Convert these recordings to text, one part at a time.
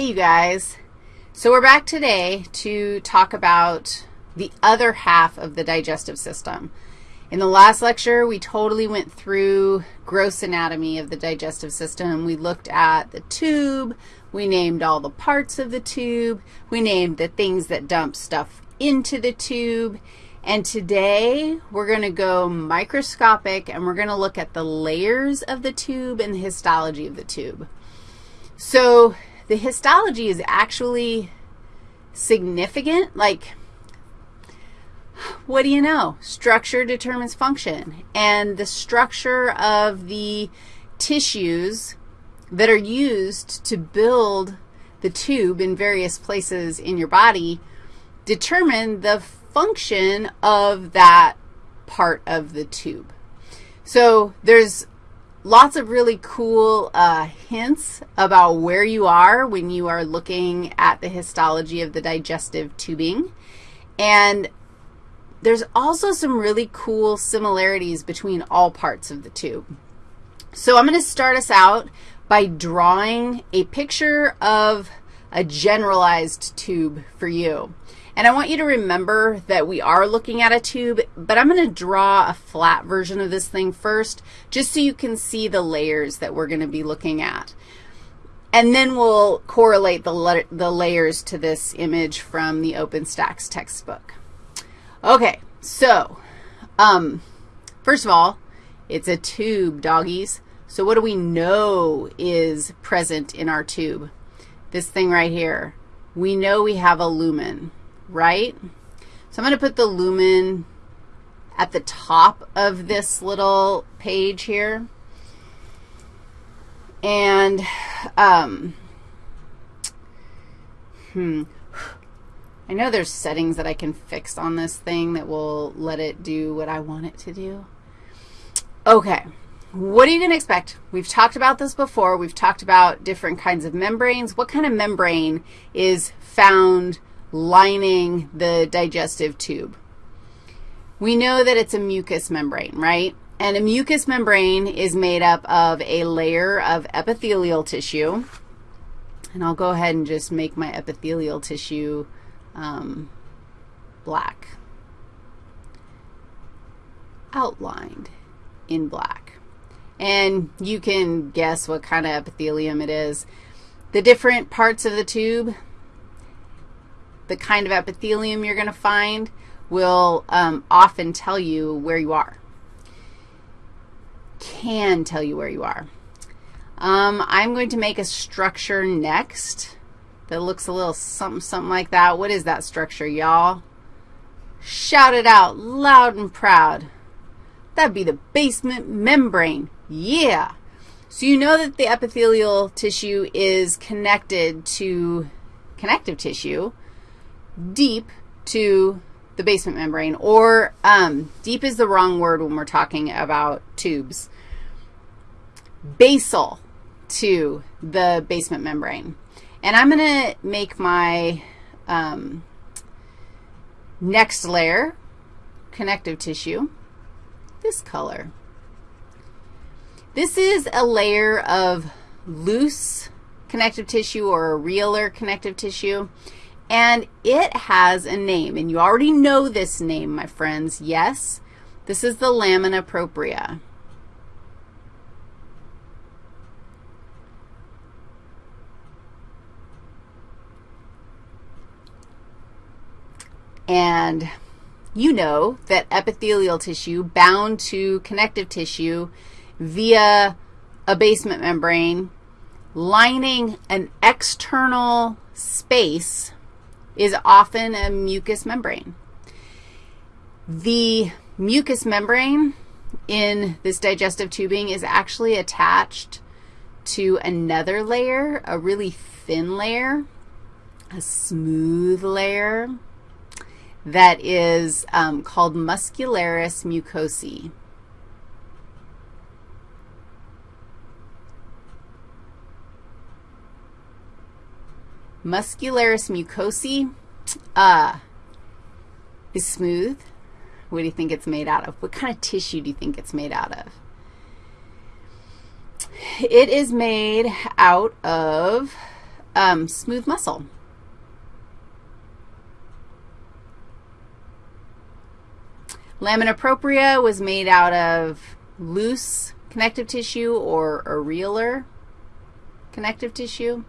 Hey, you guys. So we're back today to talk about the other half of the digestive system. In the last lecture, we totally went through gross anatomy of the digestive system. We looked at the tube. We named all the parts of the tube. We named the things that dump stuff into the tube. And today, we're going to go microscopic, and we're going to look at the layers of the tube and the histology of the tube. So the histology is actually significant. Like, what do you know? Structure determines function. And the structure of the tissues that are used to build the tube in various places in your body determine the function of that part of the tube. So there's lots of really cool uh, hints about where you are when you are looking at the histology of the digestive tubing. And there's also some really cool similarities between all parts of the tube. So I'm going to start us out by drawing a picture of a generalized tube for you. And I want you to remember that we are looking at a tube, but I'm going to draw a flat version of this thing first just so you can see the layers that we're going to be looking at. And then we'll correlate the, the layers to this image from the OpenStax textbook. Okay, so um, first of all, it's a tube, doggies. So what do we know is present in our tube? This thing right here. We know we have a lumen right? So I'm going to put the lumen at the top of this little page here. And, um, hmm, I know there's settings that I can fix on this thing that will let it do what I want it to do. Okay, what are you going to expect? We've talked about this before. We've talked about different kinds of membranes. What kind of membrane is found lining the digestive tube. We know that it's a mucous membrane, right? And a mucous membrane is made up of a layer of epithelial tissue. And I'll go ahead and just make my epithelial tissue um, black, outlined in black. And you can guess what kind of epithelium it is. The different parts of the tube, the kind of epithelium you're going to find will um, often tell you where you are, can tell you where you are. Um, I'm going to make a structure next that looks a little something, something like that. What is that structure, y'all? Shout it out loud and proud. That'd be the basement membrane. Yeah. So you know that the epithelial tissue is connected to connective tissue deep to the basement membrane, or um, deep is the wrong word when we're talking about tubes. Basal to the basement membrane. And I'm going to make my um, next layer, connective tissue, this color. This is a layer of loose connective tissue or areolar connective tissue. And it has a name, and you already know this name, my friends. Yes, this is the lamina propria. And you know that epithelial tissue bound to connective tissue via a basement membrane lining an external space is often a mucous membrane. The mucous membrane in this digestive tubing is actually attached to another layer, a really thin layer, a smooth layer that is um, called muscularis mucosae. Muscularis mucosae uh, is smooth. What do you think it's made out of? What kind of tissue do you think it's made out of? It is made out of um, smooth muscle. Lamina propria was made out of loose connective tissue or areolar connective tissue.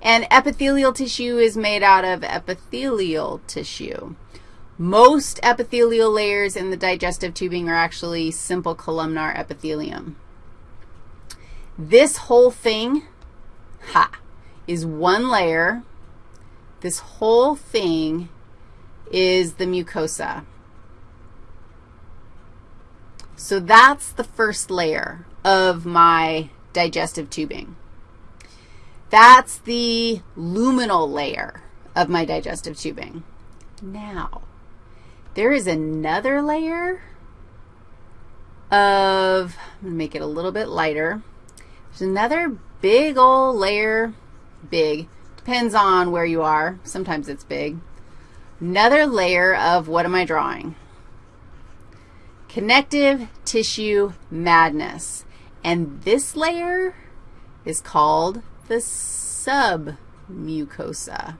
And epithelial tissue is made out of epithelial tissue. Most epithelial layers in the digestive tubing are actually simple columnar epithelium. This whole thing, ha, is one layer. This whole thing is the mucosa. So that's the first layer of my digestive tubing. That's the luminal layer of my digestive tubing. Now, there is another layer of, I'm going to make it a little bit lighter. There's another big old layer, big, depends on where you are. Sometimes it's big. Another layer of what am I drawing? Connective tissue madness. And this layer is called the submucosa.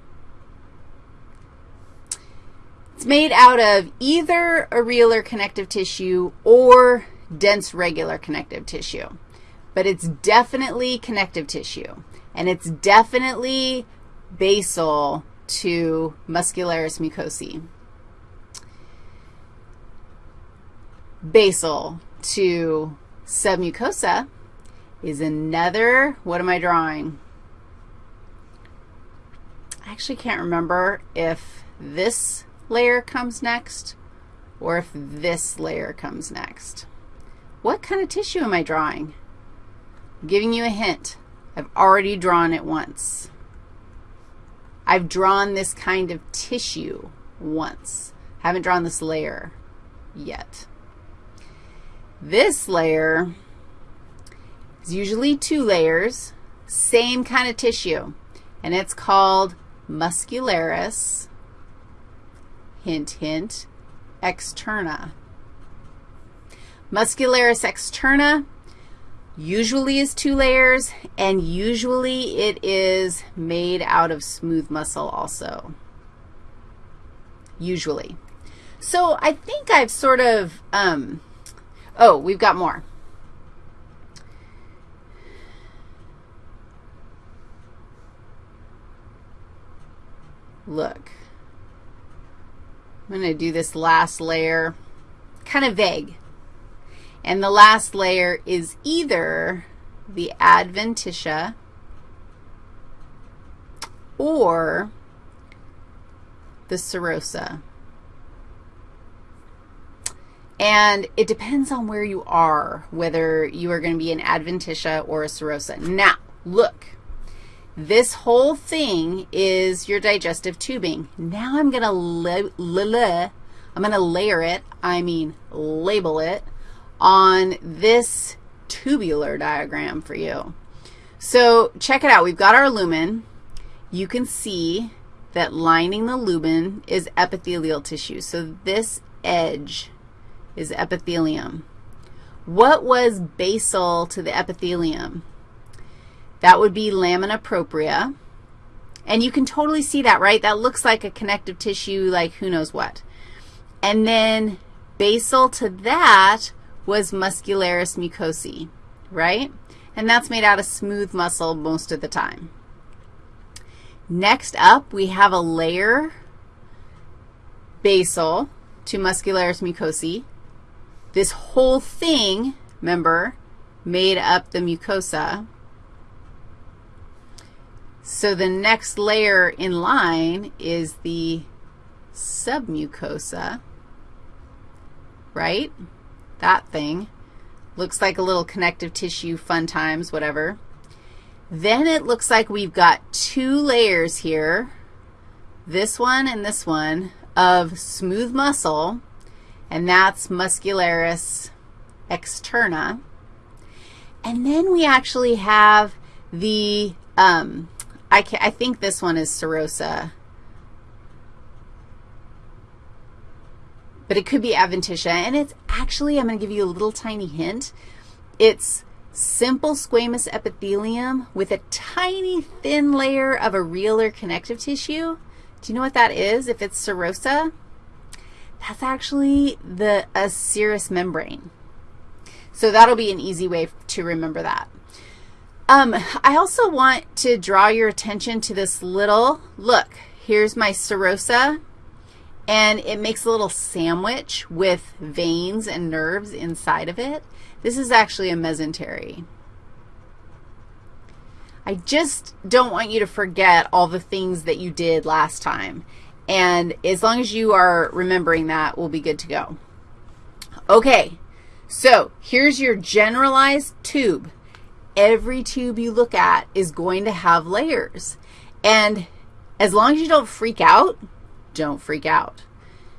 It's made out of either areolar connective tissue or dense regular connective tissue, but it's definitely connective tissue, and it's definitely basal to muscularis mucosae. Basal to submucosa is another, what am I drawing? I actually can't remember if this layer comes next or if this layer comes next. What kind of tissue am I drawing? I'm giving you a hint. I've already drawn it once. I've drawn this kind of tissue once. Haven't drawn this layer yet. This layer is usually two layers, same kind of tissue, and it's called muscularis, hint, hint, externa. Muscularis externa usually is two layers, and usually it is made out of smooth muscle also, usually. So I think I've sort of, um, oh, we've got more. Look. I'm going to do this last layer, kind of vague. And the last layer is either the adventitia or the serosa. And it depends on where you are, whether you are going to be an adventitia or a serosa. Now, look. This whole thing is your digestive tubing. Now I'm going to I'm going to layer it, I mean label it, on this tubular diagram for you. So check it out. We've got our lumen. You can see that lining the lumen is epithelial tissue. So this edge is epithelium. What was basal to the epithelium? That would be lamina propria. And you can totally see that, right? That looks like a connective tissue, like who knows what. And then basal to that was muscularis mucosae, right? And that's made out of smooth muscle most of the time. Next up, we have a layer basal to muscularis mucosae. This whole thing, remember, made up the mucosa. So the next layer in line is the submucosa, right? That thing. Looks like a little connective tissue, fun times, whatever. Then it looks like we've got two layers here, this one and this one, of smooth muscle, and that's muscularis externa. And then we actually have the um, I, can, I think this one is serosa. But it could be adventitia, and it's actually, I'm going to give you a little tiny hint. It's simple squamous epithelium with a tiny thin layer of a or connective tissue. Do you know what that is if it's serosa? That's actually the a serous membrane. So that'll be an easy way to remember that. Um, I also want to draw your attention to this little, look, here's my serosa, and it makes a little sandwich with veins and nerves inside of it. This is actually a mesentery. I just don't want you to forget all the things that you did last time. And as long as you are remembering that, we'll be good to go. Okay, so here's your generalized tube. Every tube you look at is going to have layers. And as long as you don't freak out, don't freak out.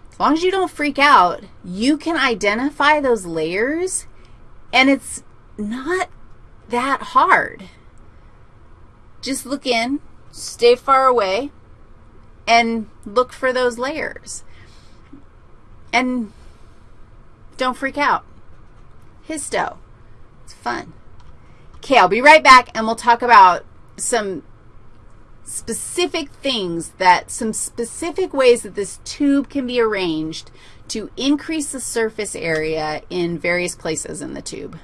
As long as you don't freak out, you can identify those layers, and it's not that hard. Just look in, stay far away, and look for those layers. And don't freak out. Histo. It's fun. Okay, I'll be right back, and we'll talk about some specific things that, some specific ways that this tube can be arranged to increase the surface area in various places in the tube.